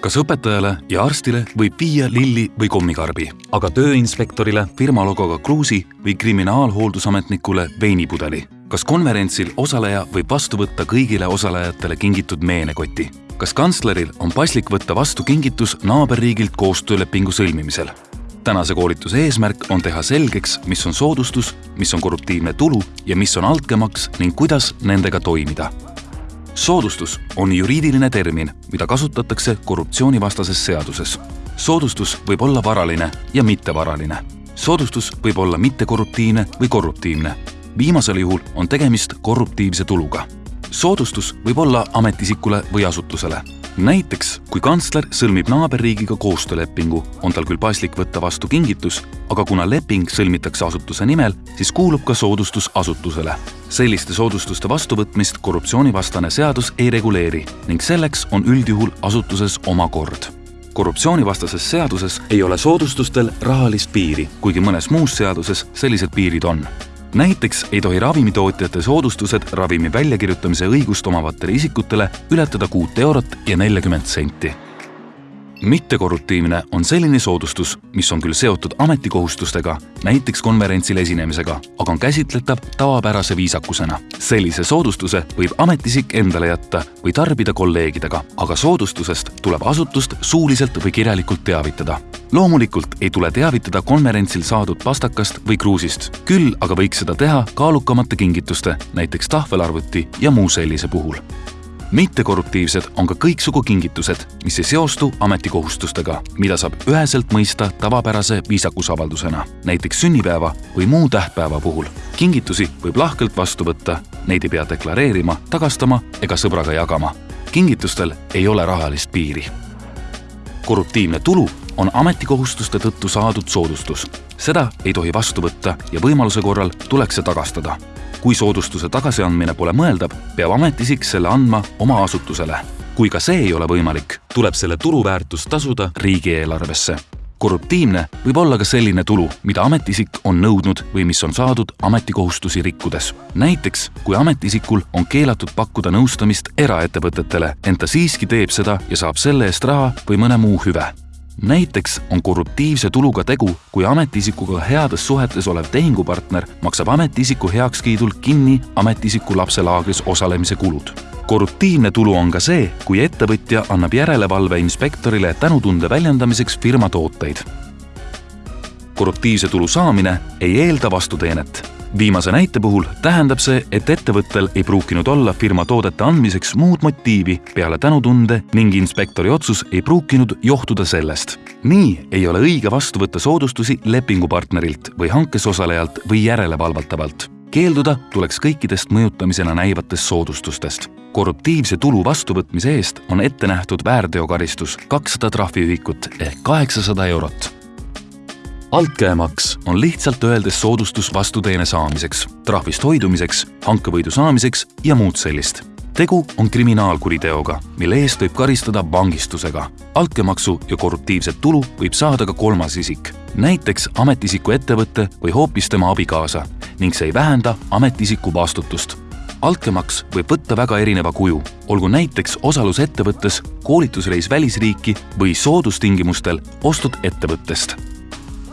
kas õpetajale ja arstile võib viia lilli või kommikarbi, aga tööinspektorile, firma logoga kruusi või kriminaalhooldusametnikule veinipudeli? kas konverentsil osaleja võib vastu võtta kõigile osalejatele kingitud meenekoti? kas kantsleril on paslik võtta vastu kingitus naaberriigilt koostöölepingu sõlmimisel? tänase koolituse eesmärk on teha selgeks, mis on soodustus, mis on korruptiivne tulu ja mis on altkäemaks ning kuidas nendega toimida soodustus on juriidiline termin, mida kasutatakse korruptsioonivastases seaduses. soodustus võib olla varaline ja mittevaraline. soodustus võib olla mittekorruptiivne või korruptiivne. viimasel juhul on tegemist korruptiivse tuluga. soodustus võib olla ametiisikule või asutusele näiteks, kui kantsler sõlmib naaberriigiga koostöölepingu, on tal küll paslik võtta vastu kingitus, aga kuna leping sõlmitakse asutuse nimel, siis kuulub ka soodustus asutusele. selliste soodustuste vastuvõtmist korruptsioonivastane seadus ei reguleeri ning selleks on üldjuhul asutuses oma kord korruptsioonivastases seaduses ei ole soodustustel rahalist piiri, kuigi mõnes muus seaduses sellised piirid on näiteks ei tohi ravimitootjate soodustused ravimi väljakirjutamise õigust omavatele isikutele ületada kuut eurot ja nelikümmend senti. mittekorruptiivne on selline soodustus, mis on küll seotud ametikohustustega, näiteks konverentsil esinemisega, aga on käsitletav tavapärase viisakusena. sellise soodustuse võib ametiisik endale jätta või tarbida kolleegidega, aga soodustusest tuleb asutust suuliselt või kirjalikult teavitada loomulikult ei tule teavitada konverentsil saadud pastakast või kruusist, küll aga võiks seda teha kaalukamate kingituste, näiteks tahvelarvuti ja muu sellise puhul. mittekorruptiivsed on ka kõiksugu kingitused, mis ei seostu ametikohustustega, mida saab üheselt mõista tavapärase viisakusavaldusena, näiteks sünnipäeva või muu tähtpäeva puhul. kingitusi võib lahkelt vastu võtta, neid ei pea deklareerima, tagastama ega sõbraga jagama. kingitustel ei ole rahalist piiri korruptiivne tulu on ametikohustuste tõttu saadud soodustus. seda ei tohi vastu võtta ja võimaluse korral tuleks see tagastada. kui soodustuse tagasiandmine pole mõeldav, peab ametiisik selle andma oma asutusele. kui ka see ei ole võimalik, tuleb selle turuväärtus tasuda riigieelarvesse korruptiivne võib olla ka selline tulu, mida ametiisik on nõudnud või mis on saadud ametikohustusi rikkudes. näiteks, kui ametiisikul on keelatud pakkuda nõustamist eraettevõtetele, ent ta siiski teeb seda ja saab selle eest raha või mõne muu hüve näiteks on korruptiivse tuluga tegu, kui ametiisikuga heades suhetes olev tehingupartner maksab ametiisiku heakskiidul kinni ametiisiku lapselaagris osalemise kulud. korruptiivne tulu on ka see, kui ettevõtja annab järelevalve inspektorile tänutunde väljendamiseks firma tooteid. korruptiivse tulu saamine ei eelda vastuteenet viimase näite puhul tähendab see, et ettevõttel ei pruukinud olla firma toodete andmiseks muud motiivi peale tänutunde ning inspektori otsus ei pruukinud johtuda sellest. nii ei ole õige vastu võtta soodustusi lepingupartnerilt või hankes osalejalt või järelevalvatavalt. keelduda tuleks kõikidest mõjutamisena näivatest soodustustest korruptiivse tulu vastuvõtmise eest on ette nähtud väärteokaristus kakssada trahviühikut ehk kaheksasada eurot altkäemaks on lihtsalt öeldes soodustus vastuteene saamiseks, trahvist hoidumiseks, hankevõidu saamiseks ja muud sellist. tegu on kriminaalkuriteoga, mille eest võib karistada vangistusega. altkäemaksu ja korruptiivset tulu võib saada ka kolmas isik, näiteks ametiisiku ettevõte või hoopis tema abikaasa ning see ei vähenda ametiisiku vastutust altkäemaks võib võtta väga erineva kuju, olgu näiteks osalus ettevõttes, koolitusreis välisriiki või soodustingimustel ostud ettevõttest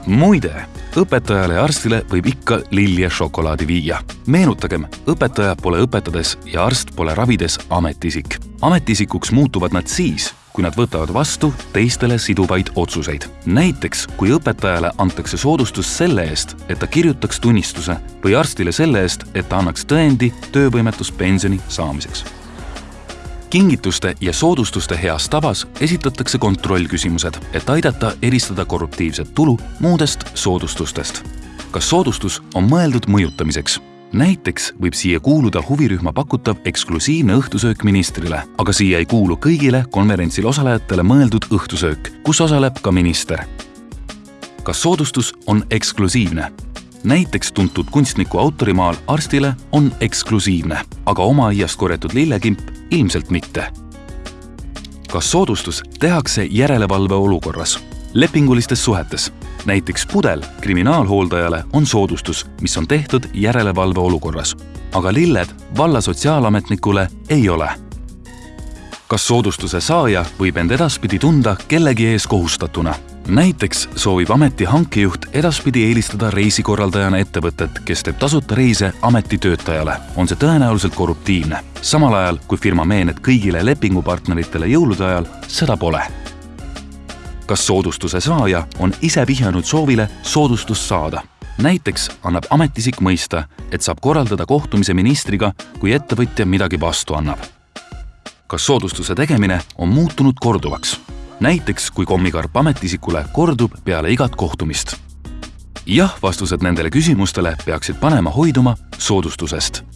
muide, õpetajale ja arstile võib ikka lilli ja šokolaadi viia. meenutagem, õpetaja pole õpetades ja arst pole ravides ametiisik. ametiisikuks muutuvad nad siis, kui nad võtavad vastu teistele siduvaid otsuseid. näiteks, kui õpetajale antakse soodustus selle eest, et ta kirjutaks tunnistuse või arstile selle eest, et ta annaks tõendi töövõimetuspensioni saamiseks kingituste ja soodustuste heas tavas esitatakse kontrollküsimused, et aidata eristada korruptiivset tulu muudest soodustustest. kas soodustus on mõeldud mõjutamiseks? näiteks võib siia kuuluda huvirühma pakutav eksklusiivne õhtusöök ministrile, aga siia ei kuulu kõigile konverentsil osalejatele mõeldud õhtusöök, kus osaleb ka minister. kas soodustus on eksklusiivne? näiteks tuntud kunstniku autorimaal arstile on eksklusiivne, aga oma aiast korjatud lillekimp ilmselt mitte. kas soodustus tehakse järelevalve olukorras, lepingulistes suhetes? näiteks pudel kriminaalhooldajale on soodustus, mis on tehtud järelevalve olukorras, aga lilled valla sotsiaalametnikule ei ole kas soodustuse saaja võib end edaspidi tunda kellegi ees kohustatuna? Näiteks soovib ameti hankejuht edaspidi eelistada reisikorraldajana ettevõtet, kes teeb tasuta reise ametitöötajale. on see tõenäoliselt korruptiivne, samal ajal kui firma meened kõigile lepingupartneritele jõulude ajal seda pole. kas soodustuse saaja on ise vihjanud soovile soodustust saada? näiteks annab ametiisik mõista, et saab korraldada kohtumise ministriga, kui ettevõtja midagi vastu annab. kas soodustuse tegemine on muutunud korduvaks? Näiteks kui kommikarp ametiisikule kordub peale igat kohtumist. jah, vastused nendele küsimustele peaksid panema hoiduma soodustusest